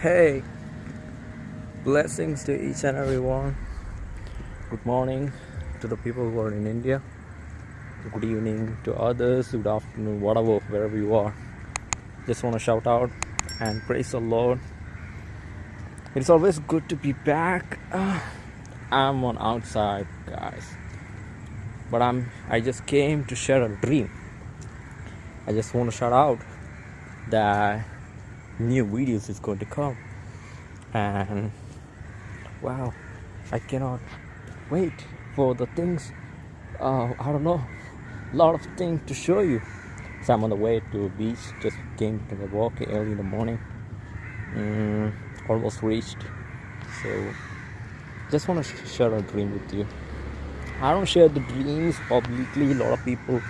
Hey, blessings to each and every one. Good morning to the people who are in India. Good evening to others. Good afternoon, whatever, wherever you are. Just want to shout out and praise the Lord. It's always good to be back. Ah, I'm on outside, guys, but I'm. I just came to share a dream. I just want to shout out that new videos is going to come. And wow i cannot wait for the things uh, i don't know a lot of things to show you. So i'm on the way to a beach just came to the walk early in the morning. Mm, almost reached. So just want to share a dream with you. I don't share the dreams publicly. A lot of people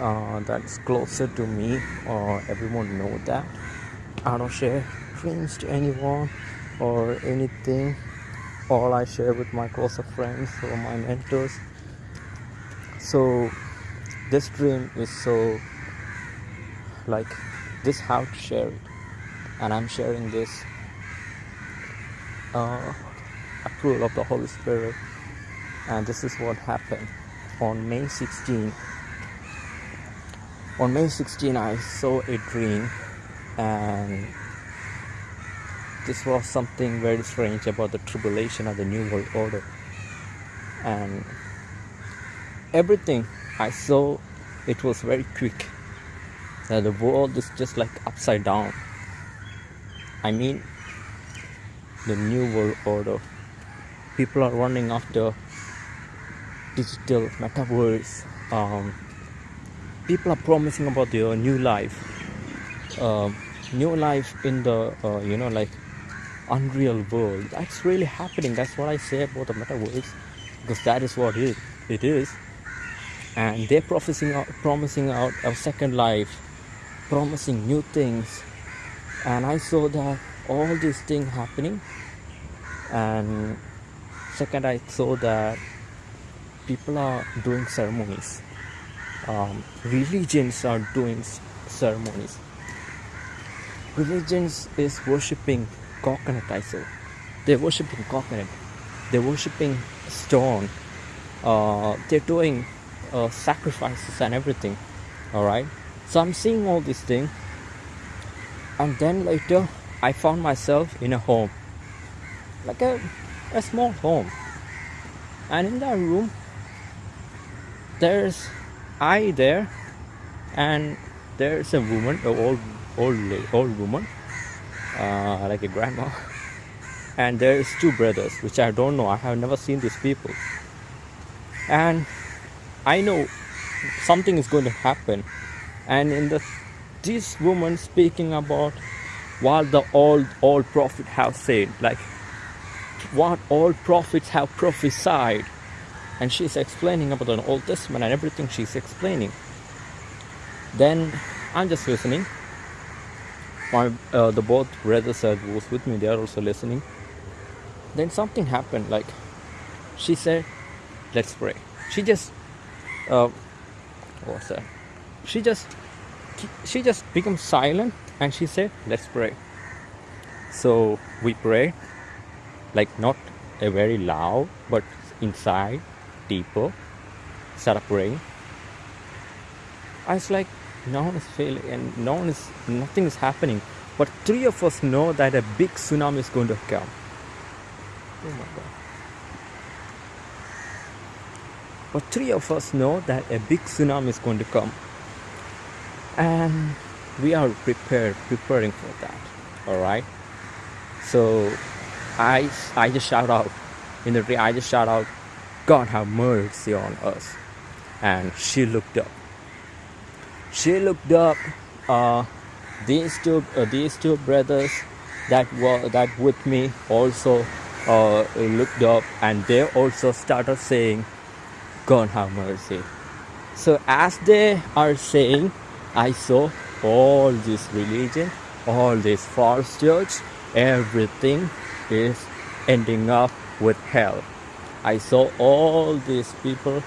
uh, that's closer to me or everyone know that I don't share dreams to anyone or anything. All I share with my closer friends or my mentors. So this dream is so like this how to share it, and I'm sharing this uh, approval of the Holy Spirit, and this is what happened on May 16. On May 16, I saw a dream and this was something very strange about the tribulation of the new world order. And everything i saw it was very quick. Uh, the world is just like upside down. I mean the new world order. People are running after digital metaverse. Um, people are promising about their new life um, new life in the uh, you know like unreal world. That's really happening. That's what i say about the metaverse because that is what it, it is. And they're promising out, promising out a second life promising new things. And i saw that all these things happening. And second i saw that people are doing ceremonies. Um, religions are doing ceremonies religions is worshipping coconut I. They're worshipping coconut. They're worshipping stone. Uh, they're doing uh, sacrifices and everything. Alright. So I'm seeing all these things. And then later I found myself in a home. Like a, a small home. And in that room there's I there and there's a woman, an old old old woman uh, like a grandma. And there's two brothers which i don't know. I have never seen these people. And i know something is going to happen. And in the this woman speaking about what the old old prophet have said like what old prophets have prophesied. And she's explaining about the old testament and everything she's explaining. Then i'm just listening my uh, the both brothers that was with me they are also listening. Then something happened like she said let's pray. She just uh, what's that? She just she just became silent and she said let's pray. So we pray like not a very loud but inside deeper started praying. I was like no one is failing and no one is nothing is happening. But three of us know that a big tsunami is going to come oh my god. But three of us know that a big tsunami is going to come. And we are prepared preparing for that. All right? So i i just shout out. In the i just shout out god have mercy on us. And she looked up she looked up uh, these two uh, these two brothers that were that with me also uh, looked up and they also started saying god have mercy so as they are saying i saw all this religion all this false church everything is ending up with hell. I saw all these people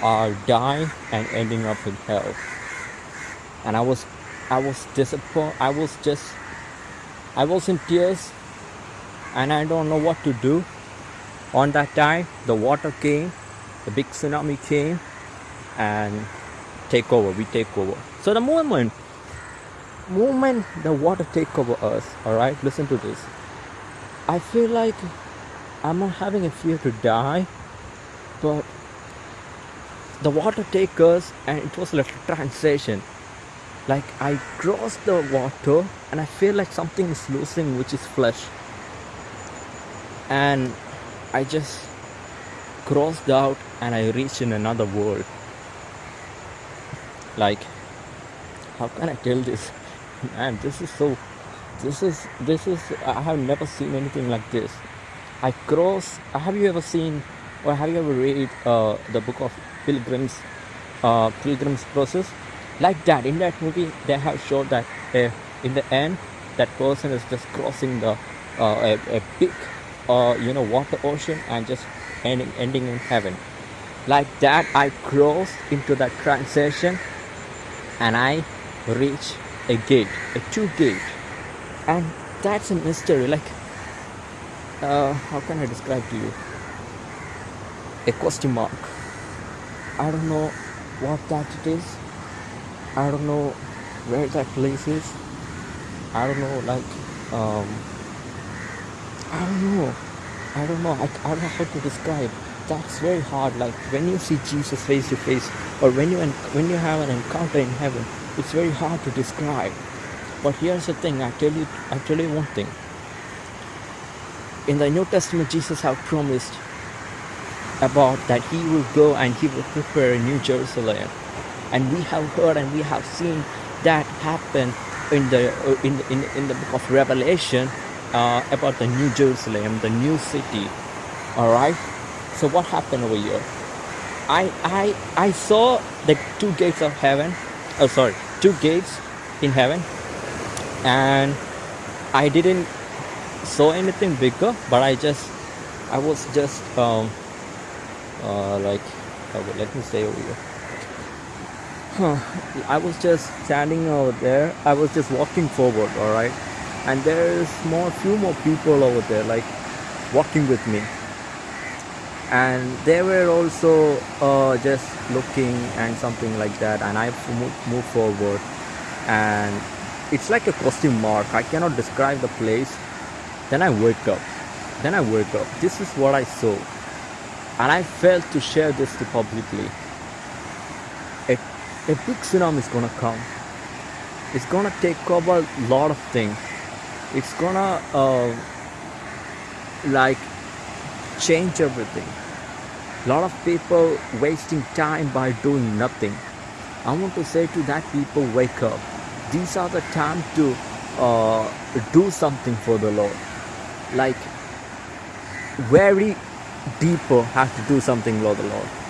are dying and ending up in hell and I was I was disappointed I was just I was in tears and I don't know what to do. On that time, the water came, the big tsunami came, and take over. We take over. So the moment, moment the water take over us. All right, listen to this. I feel like I'm not having a fear to die, but the water take us, and it was like a transition. Like I crossed the water, and I feel like something is losing, which is flesh and I just crossed out and I reached in another world. Like, how can I tell this? Man, this is so. This is this is. I have never seen anything like this. I cross. Have you ever seen or have you ever read uh, the book of Pilgrims, uh, Pilgrim's Progress? Like that, in that movie, they have showed that uh, in the end, that person is just crossing the uh, a, a big uh, you know water ocean and just ending ending in heaven. Like that i crossed into that transition and i reach a gate a two gate. And that's a mystery like uh, how can i describe to you? A question mark. I don't know what that it is i don't know where that place is i don't know like um I don't know. I don't know. I, I don't know how to describe. That's very hard. Like when you see Jesus face to face, or when you when you have an encounter in heaven, it's very hard to describe. But here's the thing. I tell you. I tell you one thing. In the New Testament, Jesus have promised about that He will go and He will prepare a New Jerusalem, and we have heard and we have seen that happen in the in in, in the book of Revelation uh, about the New Jerusalem, the new city. All right. So what happened over here? I I I saw the two gates of heaven. Oh, sorry, two gates in heaven, and I didn't saw anything bigger, but I just I was just um uh like okay, let me say over here. Huh. I was just standing over there. I was just walking forward. All right? And there's more few more people over there like walking with me. And they were also uh, just looking and something like that. And i moved move forward. And it's like a question mark. I cannot describe the place. Then i wake up. Then i wake up. This is what i saw. And i failed to share this to publicly a, big tsunami is gonna come. It's gonna take over a lot of things. It's gonna uh, like change everything. A lot of people wasting time by doing nothing. I want to say to that people wake up. These are the time to uh, do something for the lord. Like very deeper have to do something for the lord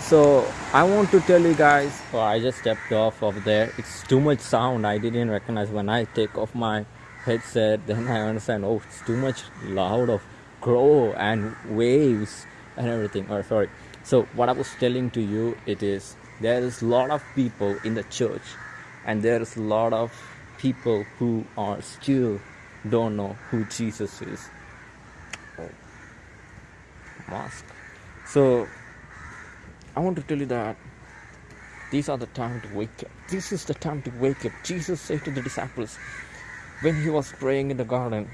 so i want to tell you guys oh, i just stepped off of there. It's too much sound. I didn't recognize when i take off my headset then i understand oh it's too much loud of crow and waves and everything. Oh sorry. So what i was telling to you it is there is a lot of people in the church and there is a lot of people who are still don't know who jesus is. Oh mask. So i want to tell you that these are the time to wake up. This is the time to wake up. Jesus said to the disciples when he was praying in the garden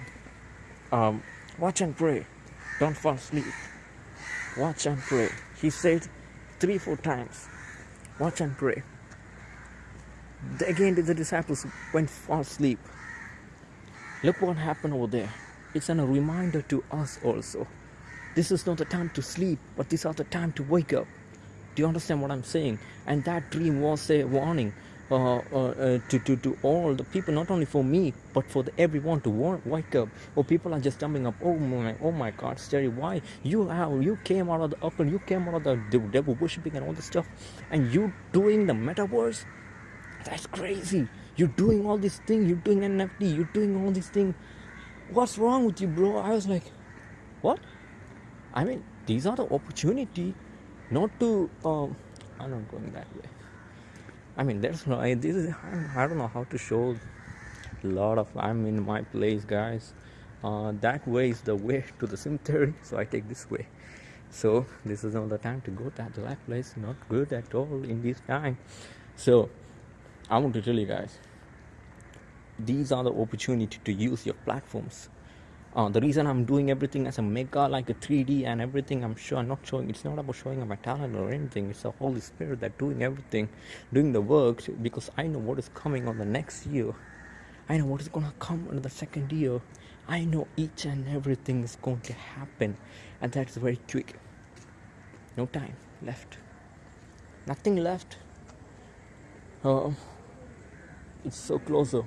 um, watch and pray. Don't fall asleep. Watch and pray. He said three four times watch and pray. Again the disciples went fall asleep. Look what happened over there. It's a reminder to us also. This is not the time to sleep but these are the time to wake up do you understand what i'm saying and that dream was a warning uh, uh, uh, to, to, to all the people, not only for me, but for the, everyone to wake up. Or people are just jumping up. Oh my, oh my God, Sterry, why you how you came out of the upper, you came out of the devil worshipping and all this stuff, and you doing the metaverse? That's crazy. You're doing all these things. You're doing NFT. You're doing all these things. What's wrong with you, bro? I was like, what? I mean, these are the opportunity, not to. Um, I'm not going that way. I mean, there's no. this is. I don't know how to show a lot of. I'm in my place, guys. uh, that way is the way to the cemetery so i take this way so this is not the time to go to that place not good at all in this time so i want to tell you guys these are the opportunity to use your platforms uh, the reason i'm doing everything as a mega like a 3d and everything i'm sure i'm not showing it's not about showing my talent or anything it's the holy spirit that doing everything doing the work because i know what is coming on the next year. I know what is going to come on the second year. I know each and everything is going to happen and that's very quick. No time left. Nothing left. Uh, it's so closer.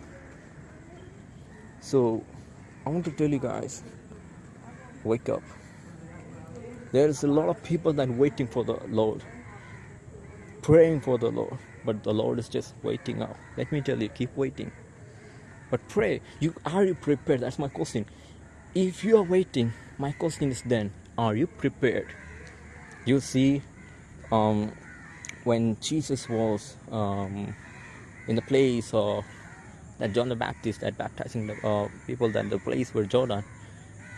So I want to tell you guys wake up. There's a lot of people that are waiting for the Lord, praying for the Lord, but the Lord is just waiting out. Let me tell you, keep waiting. But pray. You are you prepared? That's my question. If you are waiting, my question is then, are you prepared? You see, um, when Jesus was um, in the place of that John the Baptist that baptizing the uh, people that the place were Jordan.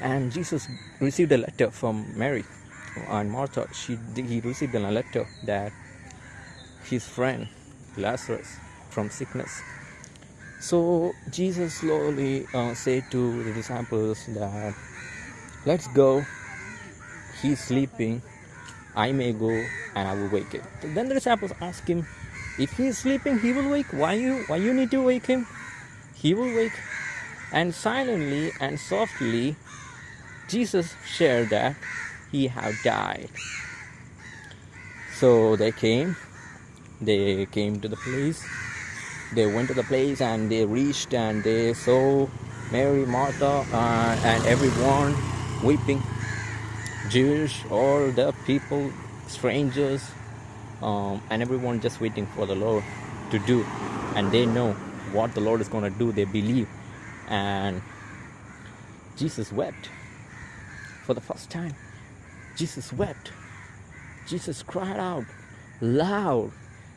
And Jesus received a letter from Mary. And Martha she he received a letter that his friend Lazarus from sickness. So Jesus slowly uh, said to the disciples that let's go. He's sleeping. I may go and I will wake him. Then the disciples ask him if he is sleeping he will wake. Why you why you need to wake him he will wake and silently and softly jesus shared that he had died. So they came they came to the place they went to the place and they reached and they saw mary martha uh, and everyone weeping. Jewish all the people strangers um, and everyone just waiting for the lord to do and they know what the Lord is going to do. They believe. And Jesus wept for the first time. Jesus wept. Jesus cried out loud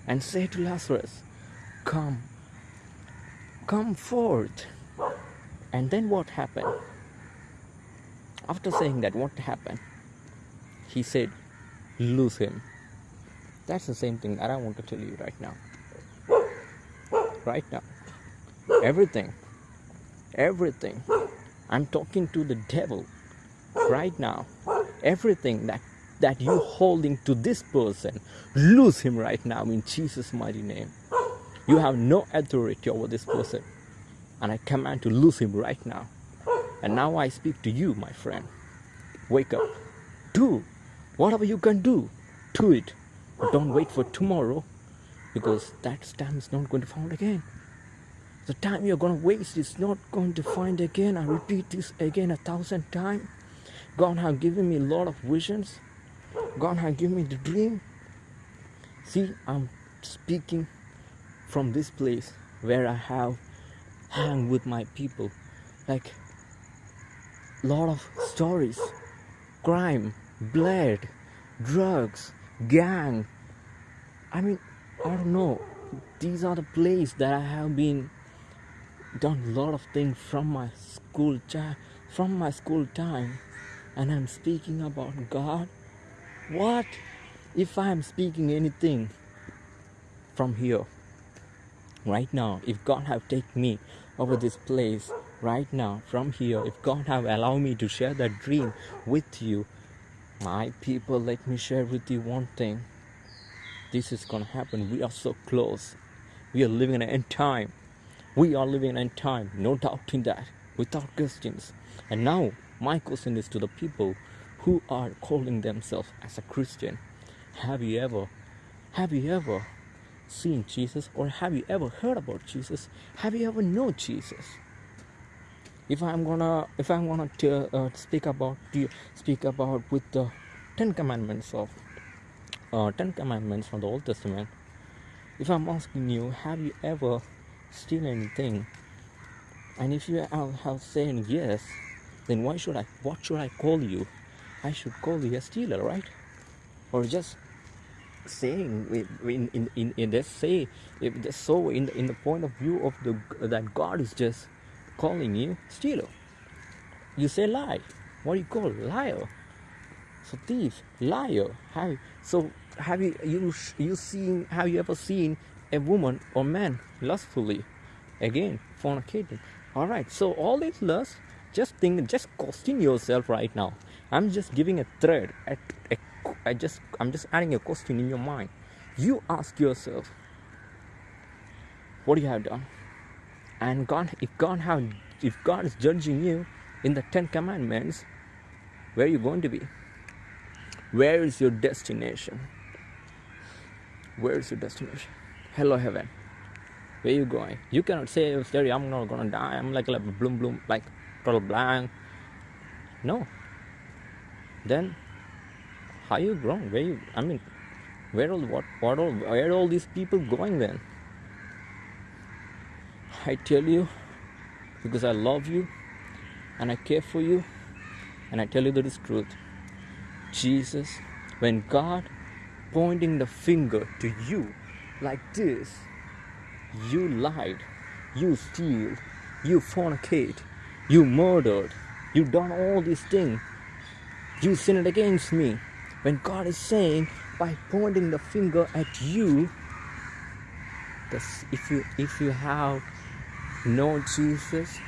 and said to Lazarus, Come, come forth. And then what happened? After saying that, what happened? He said, Lose him. That's the same thing that I want to tell you right now. Right now everything. Everything. I'm talking to the devil right now. Everything that that you holding to this person lose him right now in jesus mighty name. You have no authority over this person. And i command to lose him right now. And now i speak to you my friend. Wake up. Do whatever you can do. Do it. But don't wait for tomorrow because that time is not going to found again the time you're going to waste is not going to find again. I repeat this again a thousand times. God has given me a lot of visions. God has given me the dream. See, I'm speaking from this place where I have hung with my people. Like a lot of stories, crime, blood, drugs, gang. I mean, I don't know. These are the places that I have been done a lot of things from my school time from my school time and i'm speaking about god? What if i'm speaking anything from here right now? If god have taken me over this place right now from here if god have allowed me to share that dream with you my people let me share with you one thing. This is gonna happen. We are so close. We are living in an end time we are living in time, no doubt in that, without questions. And now, my question is to the people who are calling themselves as a Christian. Have you ever, have you ever seen Jesus or have you ever heard about Jesus? Have you ever known Jesus? If I'm gonna, if I'm gonna t- uh, speak about, speak about with the Ten Commandments of, uh, Ten Commandments from the Old Testament. If I'm asking you, have you ever steal anything and if you have saying yes then why should i what should i call you i should call you a stealer right or just saying in in in, in this say if this so in the, in the point of view of the that god is just calling you stealer you say lie. What do you call liar? So thief, liar. Have so have you you you seen have you ever seen a woman or man lustfully? Again, fornicating. All right. So all these lust, just think, just question yourself right now. I'm just giving a thread. I just I'm just adding a question in your mind. You ask yourself, what do you have done? And God, if God have, if God is judging you in the Ten Commandments, where are you going to be? Where is your destination? Where is your destination? Hello, heaven. Where you going? You cannot say, Terry, I'm not gonna die. I'm like, like bloom, bloom, like total blank. No. Then, how you grown? Where you? I mean, where all what what all where all these people going then? I tell you, because I love you, and I care for you, and I tell you that is truth. Jesus, when God pointing the finger to you like this, you lied, you steal, you fornicate, you murdered, you done all these things, you sinned against me. When God is saying by pointing the finger at you, if you if you have known Jesus,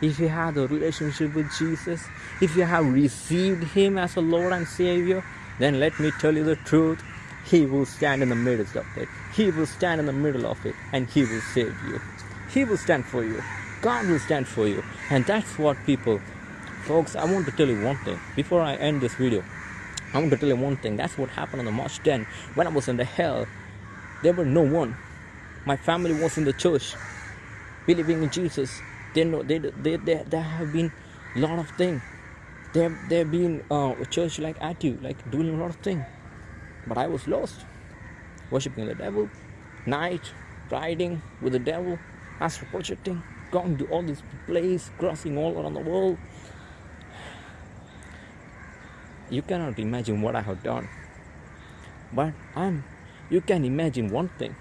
if you have a relationship with Jesus, if you have received Him as a Lord and Savior, then let me tell you the truth. He will stand in the midst of it. He will stand in the middle of it and He will save you. He will stand for you. God will stand for you. And that's what people, folks, I want to tell you one thing before I end this video. I want to tell you one thing. That's what happened on the March 10 when I was in the hell. There were no one. My family was in the church, believing in Jesus. They know they they they, there have been a lot of things. There have been uh, a church like at you, like doing a lot of things. But I was lost, worshiping the devil, night, riding with the devil, astral projecting, going to all these places, crossing all around the world. You cannot imagine what I have done. But I'm you can imagine one thing,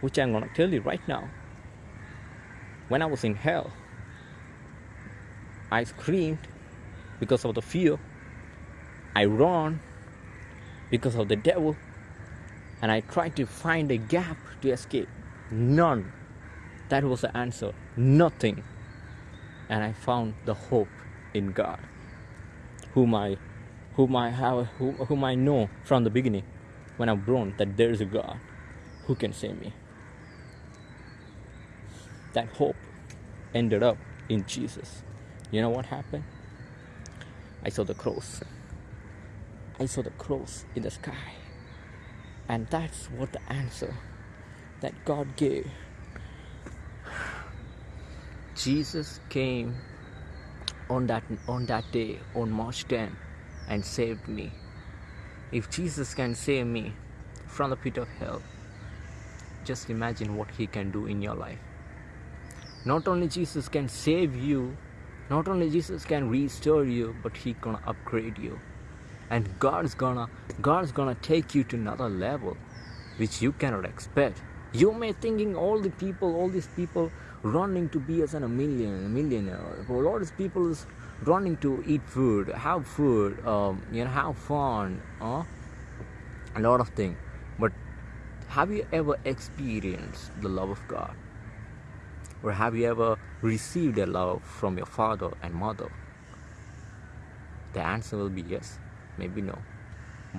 which I'm gonna tell you right now. When I was in hell, I screamed because of the fear. I ran because of the devil. And I tried to find a gap to escape. None. That was the answer. Nothing. And I found the hope in God, whom I, whom I have, whom, whom I know from the beginning, when I'm born, that there is a God who can save me. That hope ended up in Jesus. You know what happened? I saw the cross. I saw the cross in the sky. And that's what the answer that God gave. Jesus came on that on that day on March 10 and saved me. If Jesus can save me from the pit of hell, just imagine what he can do in your life. Not only Jesus can save you, not only Jesus can restore you, but he gonna upgrade you and god's gonna god's gonna take you to another level which you cannot expect. You may thinking all the people all these people running to be as a million a millionaire. A lot of people is running to eat food have food um, you know have fun uh, a lot of things but have you ever experienced the love of god? Or have you ever received a love from your father and mother? The answer will be yes maybe no.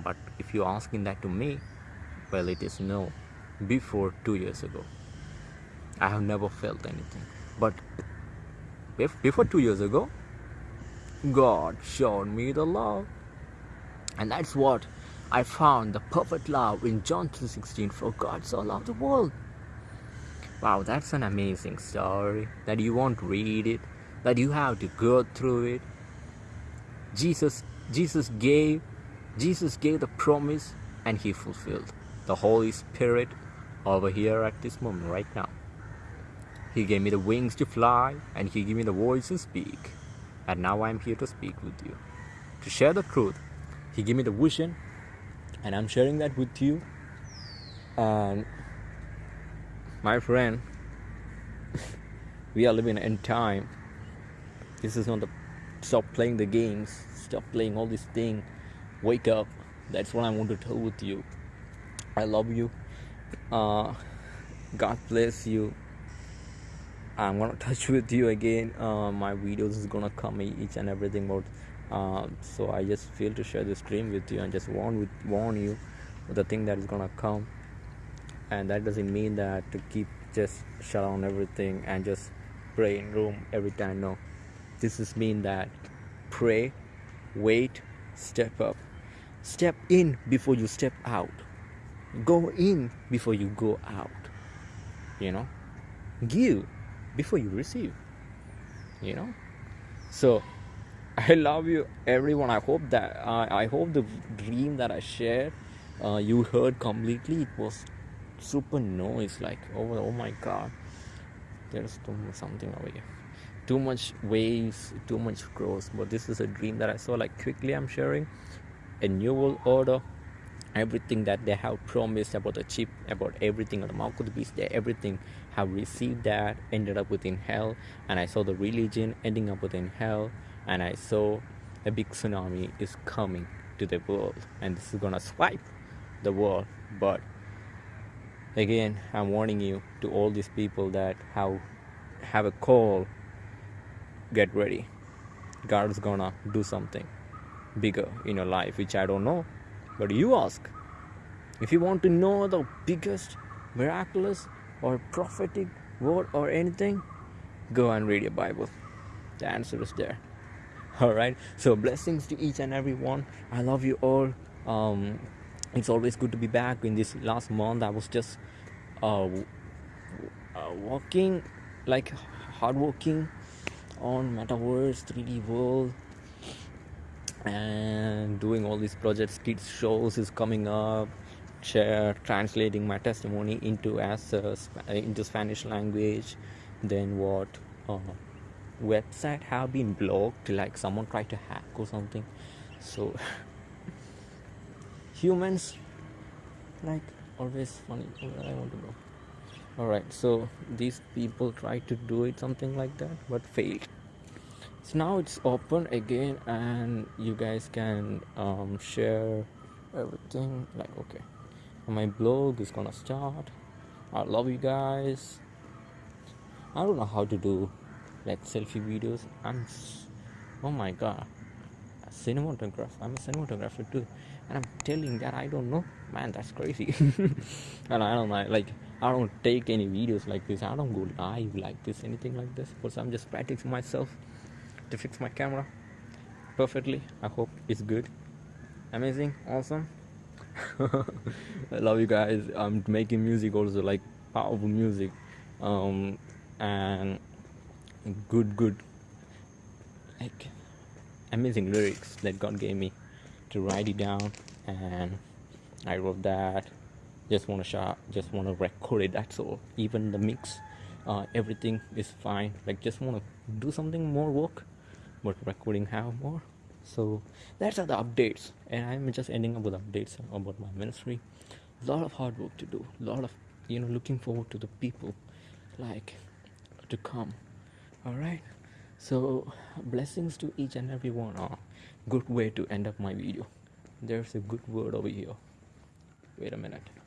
But if you're asking that to me well it is no before two years ago. I have never felt anything. But before two years ago god showed me the love. And that's what i found the perfect love in john 3.16 for god so loved the world. Wow that's an amazing story that you won't read it that you have to go through it. Jesus Jesus gave Jesus gave the promise and he fulfilled the Holy Spirit over here at this moment right now. He gave me the wings to fly and he gave me the voice to speak. And now I'm here to speak with you. To share the truth. He gave me the vision and I'm sharing that with you. And my friend, we are living in time. This is not the stop playing the games stop playing all this thing. Wake up. That's what i want to tell with you. I love you. Uh, god bless you. I'm gonna touch with you again. Uh, my videos is gonna come each and everything about uh, so i just feel to share this dream with you and just warn with warn you the thing that is gonna come. And that doesn't mean that to keep just shut on everything and just pray in room every time no. This is mean that pray wait step up. Step in before you step out. Go in before you go out. You know? Give before you receive. You know? So i love you everyone. I hope that uh, i hope the dream that i shared uh, you heard completely. It was super noise like oh, oh my god. There's something over here too much waves too much growth but this is a dream that i saw like quickly i'm sharing. A new world order everything that they have promised about the chip about everything on the mark of the beast they everything have received that ended up within hell and i saw the religion ending up within hell and i saw a big tsunami is coming to the world and this is gonna swipe the world. But again i'm warning you to all these people that have have a call get ready god is gonna do something bigger in your life which i don't know but you ask. If you want to know the biggest miraculous or prophetic word or anything, go and read your Bible. The answer is there. All right. So blessings to each and every one. I love you all. Um, it's always good to be back. In this last month, I was just uh, uh, walking, like hard working on Metaverse, 3D world, and doing all these projects kids shows is coming up share translating my testimony into as into spanish language then what uh, website have been blocked like someone tried to hack or something. So humans like always funny. I want to know all right so these people try to do it something like that but failed. So now it's open again and you guys can um, share everything like okay my blog is gonna start. I love you guys. I don't know how to do like selfie videos. I'm oh my god cinematographer i'm a cinematographer too. And i'm telling that i don't know. Man that's crazy. And i don't know like i don't take any videos like this. I don't go live like this anything like this because i'm just practicing myself to fix my camera perfectly. I hope it's good. Amazing awesome. I love you guys. I'm making music also like powerful music. Um and good good like amazing lyrics that god gave me to write it down. And i wrote that just want to shot just want to record it that's all. Even the mix uh, everything is fine. Like just want to do something more work but recording have more. So that's all the updates. And i'm just ending up with updates about my ministry. A lot of hard work to do. A lot of you know looking forward to the people like to come. All right so blessings to each and every one. Uh, good way to end up my video. There's a good word over here. Wait a minute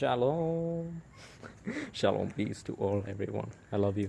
shalom. Shalom peace to all everyone. I love you